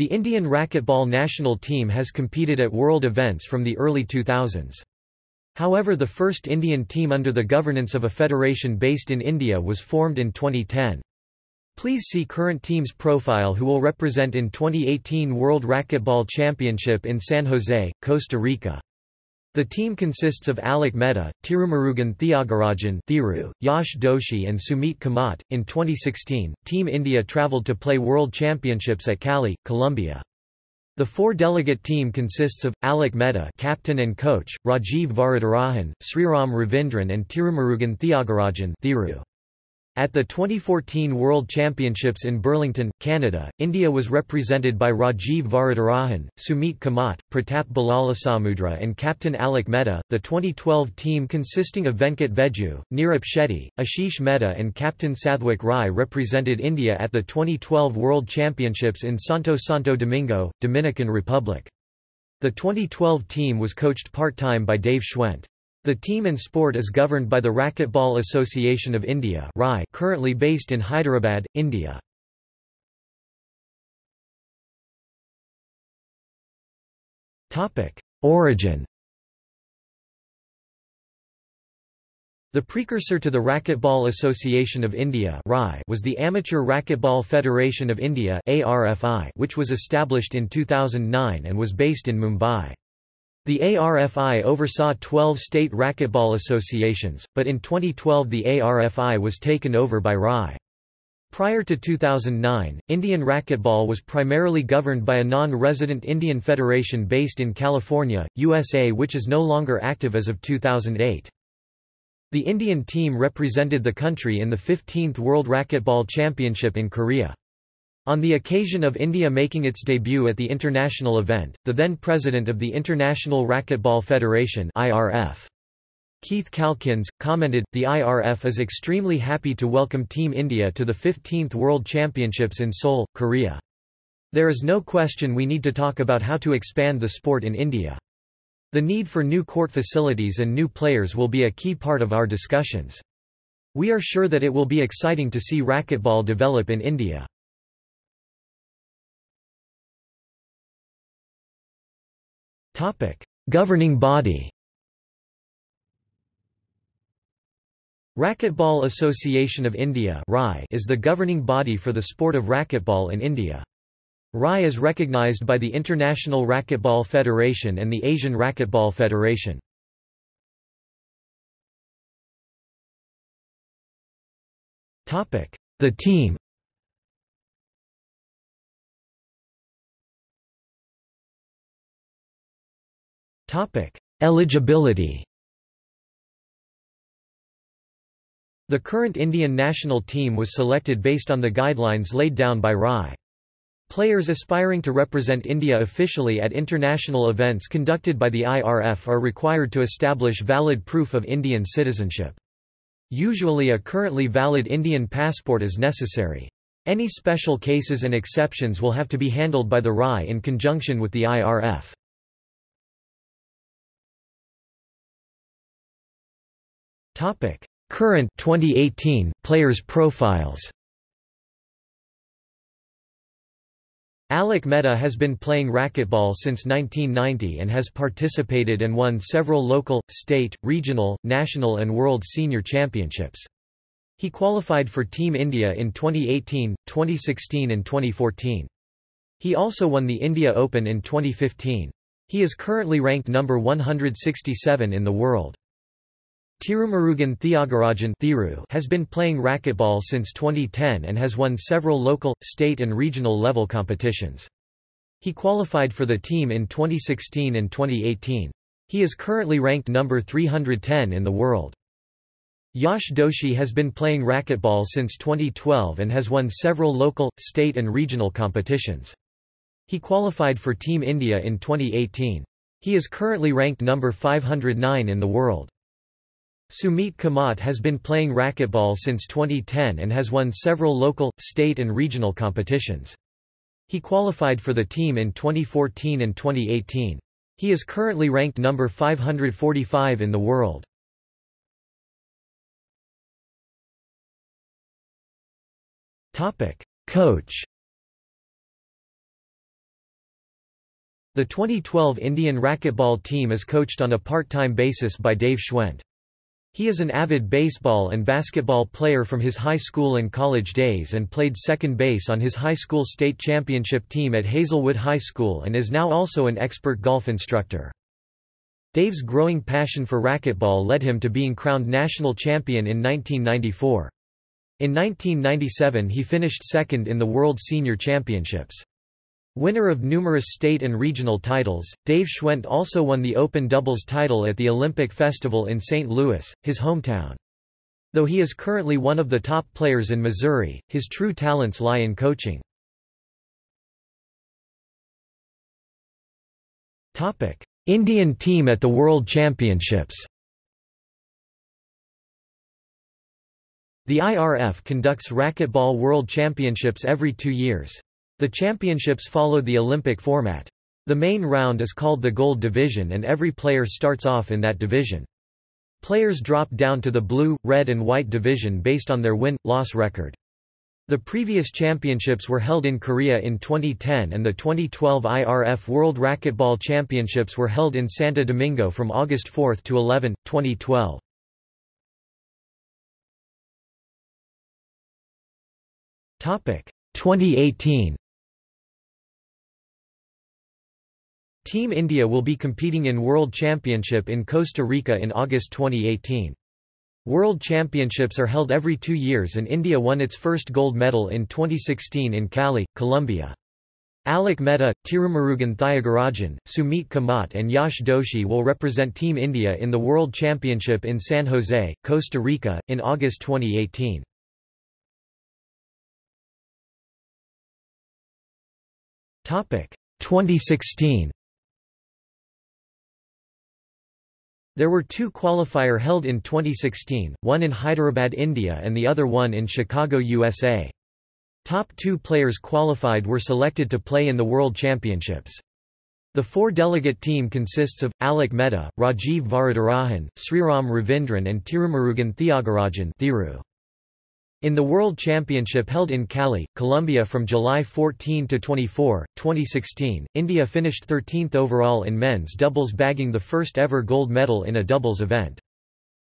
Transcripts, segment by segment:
The Indian racquetball national team has competed at world events from the early 2000s. However the first Indian team under the governance of a federation based in India was formed in 2010. Please see current team's profile who will represent in 2018 World Racquetball Championship in San Jose, Costa Rica. The team consists of Alok Mehta, Tirumurugan Thiagarajan Thiru, Yash Doshi and Sumit Kamat. In 2016, Team India travelled to play World Championships at Cali, Colombia. The four-delegate team consists of, Alok Mehta captain and coach, Rajiv Varadarajan, Sriram Ravindran and Tirumurugan Thiagarajan Thiru. At the 2014 World Championships in Burlington, Canada, India was represented by Rajiv Varadarajan, Sumit Kamat, Pratap Balalasamudra, and captain Alok Mehta. The 2012 team consisting of Venkat Veju, Neeraj Shetty, Ashish Mehta, and captain Sathwik Rai represented India at the 2012 World Championships in Santo Santo Domingo, Dominican Republic. The 2012 team was coached part-time by Dave Schwent. The team and sport is governed by the Racquetball Association of India currently based in Hyderabad, India. Origin The precursor to the Racquetball Association of India was the Amateur Racquetball Federation of India which was established in 2009 and was based in Mumbai. The ARFI oversaw 12 state racquetball associations, but in 2012 the ARFI was taken over by RAI. Prior to 2009, Indian racquetball was primarily governed by a non-resident Indian federation based in California, USA which is no longer active as of 2008. The Indian team represented the country in the 15th World Racquetball Championship in Korea. On the occasion of India making its debut at the international event, the then president of the International Racquetball Federation IRF, Keith Calkins, commented, The IRF is extremely happy to welcome Team India to the 15th World Championships in Seoul, Korea. There is no question we need to talk about how to expand the sport in India. The need for new court facilities and new players will be a key part of our discussions. We are sure that it will be exciting to see racquetball develop in India. Governing body Racquetball Association of India is the governing body for the sport of racquetball in India. RAI is recognized by the International Racquetball Federation and the Asian Racquetball Federation. The team Topic: Eligibility. The current Indian national team was selected based on the guidelines laid down by RAI. Players aspiring to represent India officially at international events conducted by the IRF are required to establish valid proof of Indian citizenship. Usually a currently valid Indian passport is necessary. Any special cases and exceptions will have to be handled by the RAI in conjunction with the IRF. Topic: Current 2018 players profiles. Alok Mehta has been playing racquetball since 1990 and has participated and won several local, state, regional, national and world senior championships. He qualified for Team India in 2018, 2016 and 2014. He also won the India Open in 2015. He is currently ranked number 167 in the world. Tirumurugan Thiagarajan Thiru has been playing racquetball since 2010 and has won several local, state and regional level competitions. He qualified for the team in 2016 and 2018. He is currently ranked number 310 in the world. Yash Doshi has been playing racquetball since 2012 and has won several local, state and regional competitions. He qualified for Team India in 2018. He is currently ranked number 509 in the world. Sumit Kamat has been playing racquetball since 2010 and has won several local, state and regional competitions. He qualified for the team in 2014 and 2018. He is currently ranked number 545 in the world. Coach The 2012 Indian racquetball team is coached on a part-time basis by Dave Schwendt. He is an avid baseball and basketball player from his high school and college days and played second base on his high school state championship team at Hazelwood High School and is now also an expert golf instructor. Dave's growing passion for racquetball led him to being crowned national champion in 1994. In 1997 he finished second in the World Senior Championships. Winner of numerous state and regional titles, Dave Schwent also won the open doubles title at the Olympic Festival in St. Louis, his hometown. Though he is currently one of the top players in Missouri, his true talents lie in coaching. Indian team at the World Championships The IRF conducts racquetball world championships every two years. The championships follow the Olympic format. The main round is called the Gold Division and every player starts off in that division. Players drop down to the blue, red and white division based on their win-loss record. The previous championships were held in Korea in 2010 and the 2012 IRF World Racquetball Championships were held in Santo Domingo from August 4 to 11, 2012. Topic 2018 Team India will be competing in World Championship in Costa Rica in August 2018. World Championships are held every two years and India won its first gold medal in 2016 in Cali, Colombia. Alok Mehta, Tirumurugan Thiagarajan, Sumit Kamat and Yash Doshi will represent Team India in the World Championship in San Jose, Costa Rica, in August 2018. Topic 2016 There were two qualifier held in 2016, one in Hyderabad, India and the other one in Chicago, USA. Top two players qualified were selected to play in the World Championships. The four-delegate team consists of, Alok Mehta, Rajiv Varadarajan, Sriram Ravindran and Tirumurugan Thiagarajan Thiru. In the World Championship held in Cali, Colombia from July 14 to 24, 2016, India finished 13th overall in men's doubles bagging the first ever gold medal in a doubles event.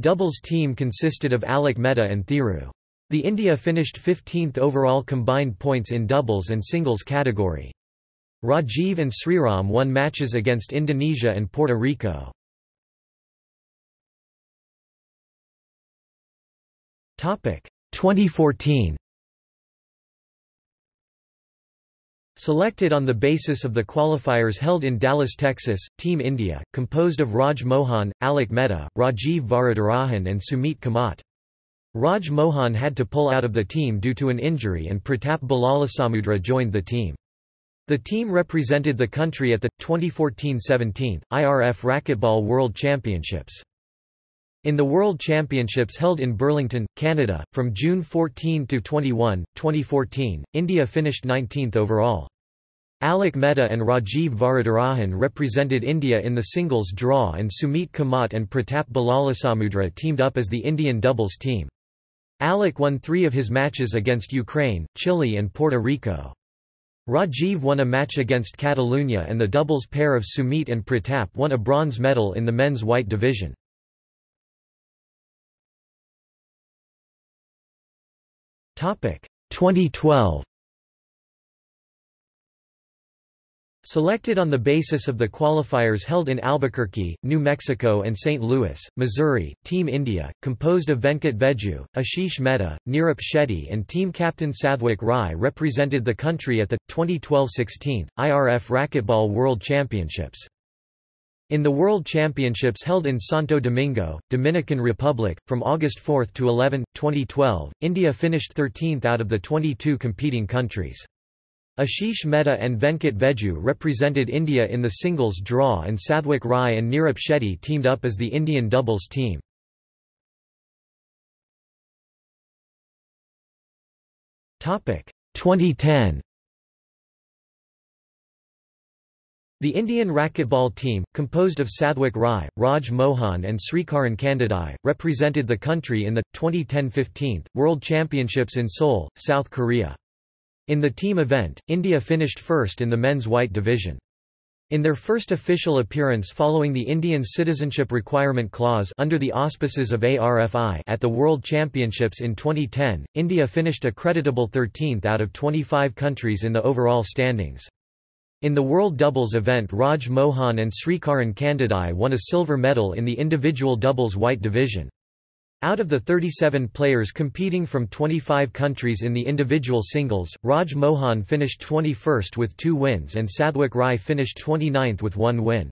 Doubles team consisted of Alok Mehta and Thiru. The India finished 15th overall combined points in doubles and singles category. Rajiv and Sriram won matches against Indonesia and Puerto Rico. Topic 2014 Selected on the basis of the qualifiers held in Dallas, Texas, Team India, composed of Raj Mohan, Alok Mehta, Rajiv Varadarajan and Sumit Kamat. Raj Mohan had to pull out of the team due to an injury and Pratap Balalasamudra joined the team. The team represented the country at the, 2014-17, IRF Racquetball World Championships. In the World Championships held in Burlington, Canada, from June 14 to 21, 2014, India finished 19th overall. Alok Mehta and Rajiv Varadarajan represented India in the singles draw and Sumit Kamat and Pratap Balalasamudra teamed up as the Indian doubles team. Alok won three of his matches against Ukraine, Chile and Puerto Rico. Rajiv won a match against Catalunya and the doubles pair of Sumit and Pratap won a bronze medal in the men's white division. 2012 Selected on the basis of the qualifiers held in Albuquerque, New Mexico and St. Louis, Missouri, Team India, composed of Venkat Veju, Ashish Mehta, Nirap Shetty and team captain Sathwik Rai represented the country at the, 2012 16th, IRF Racquetball World Championships. In the World Championships held in Santo Domingo, Dominican Republic, from August 4 to 11, 2012, India finished 13th out of the 22 competing countries. Ashish Mehta and Venkat Veju represented India in the singles draw and Sathwik Rai and Nirap Shetty teamed up as the Indian doubles team. Topic 2010 The Indian racquetball team, composed of Sathwik Rai, Raj Mohan and Srikaran Kandadai, represented the country in the, 2010-15, World Championships in Seoul, South Korea. In the team event, India finished first in the men's white division. In their first official appearance following the Indian Citizenship Requirement Clause under the auspices of ARFI at the World Championships in 2010, India finished a creditable 13th out of 25 countries in the overall standings. In the World Doubles event Raj Mohan and Srikaran Kandadai won a silver medal in the individual doubles white division. Out of the 37 players competing from 25 countries in the individual singles, Raj Mohan finished 21st with two wins and Sathwik Rai finished 29th with one win.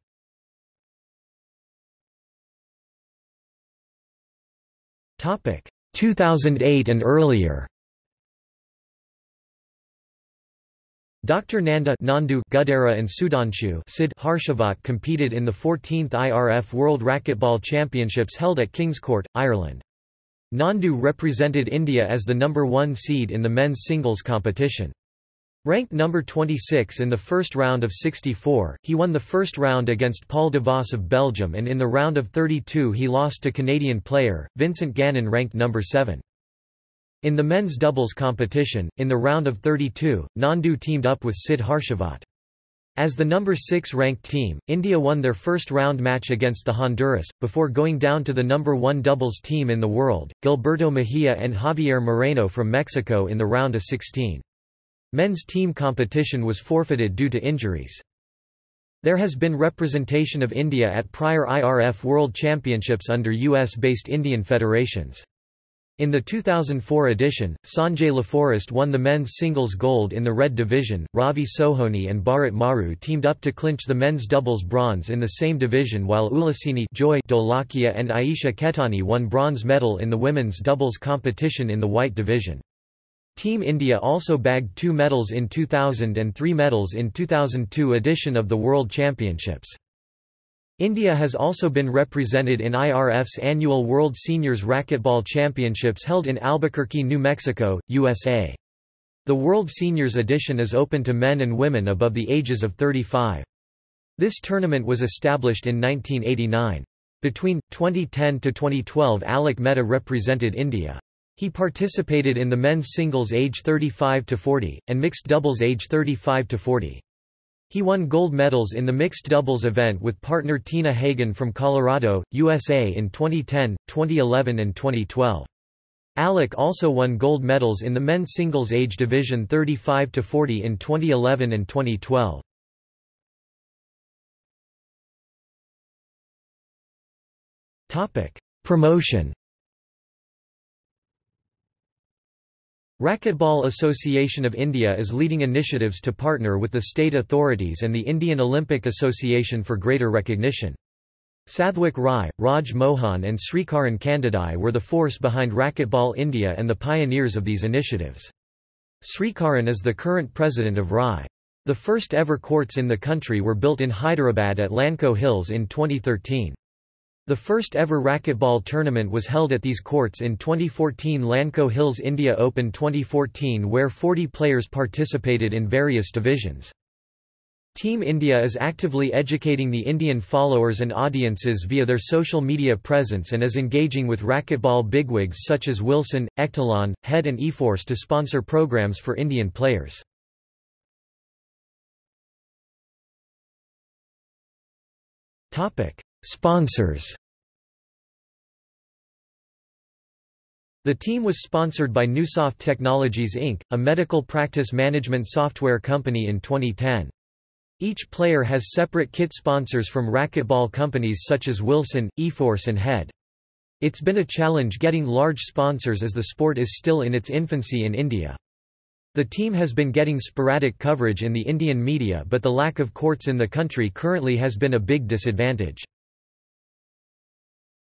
Topic 2008 and earlier. Dr. Nanda Nandu Gudera and Sudhanshu Sid Harshavat competed in the 14th IRF World Racquetball Championships held at Kingscourt, Ireland. Nandu represented India as the number one seed in the men's singles competition. Ranked number 26 in the first round of 64, he won the first round against Paul Devos of Belgium and in the round of 32 he lost to Canadian player, Vincent Gagnon ranked number 7. In the men's doubles competition, in the round of 32, Nandu teamed up with Sid Harshavat. As the number 6 ranked team, India won their first round match against the Honduras, before going down to the number 1 doubles team in the world, Gilberto Mejia and Javier Moreno from Mexico in the round of 16. Men's team competition was forfeited due to injuries. There has been representation of India at prior IRF World Championships under US-based Indian federations. In the 2004 edition, Sanjay Laforest won the men's singles gold in the red division. Ravi Sohoni and Bharat Maru teamed up to clinch the men's doubles bronze in the same division while Ulasini Joy Dolakia and Aisha Ketani won bronze medal in the women's doubles competition in the white division. Team India also bagged two medals in 2000 and three medals in 2002 edition of the World Championships. India has also been represented in IRF's annual World Seniors Racquetball Championships held in Albuquerque, New Mexico, USA. The World Seniors edition is open to men and women above the ages of 35. This tournament was established in 1989. Between 2010 to 2012 Alok Mehta represented India. He participated in the men's singles age 35 to 40 and mixed doubles age 35 to 40. He won gold medals in the mixed doubles event with partner Tina Hagen from Colorado, USA in 2010, 2011 and 2012. Alok also won gold medals in the men's singles age division 35 to 40 in 2011 and 2012. Topic: Promotion Racquetball Association of India is leading initiatives to partner with the state authorities and the Indian Olympic Association for greater recognition. Sathwik Rai, Raj Mohan and Srikaran Kandadai were the force behind Racquetball India and the pioneers of these initiatives. Srikaran is the current president of RAI. The first ever courts in the country were built in Hyderabad at Lanco Hills in 2013. The first ever racquetball tournament was held at these courts in 2014 Lanco Hills India Open 2014 where 40 players participated in various divisions. Team India is actively educating the Indian followers and audiences via their social media presence and is engaging with racquetball bigwigs such as Wilson, Ektelon, Head and eForce to sponsor programs for Indian players. Sponsors The team was sponsored by NueSoft Technologies Inc., a medical practice management software company in 2010. Each player has separate kit sponsors from racquetball companies such as Wilson, eForce and Head. It's been a challenge getting large sponsors as the sport is still in its infancy in India. The team has been getting sporadic coverage in the Indian media but the lack of courts in the country currently has been a big disadvantage.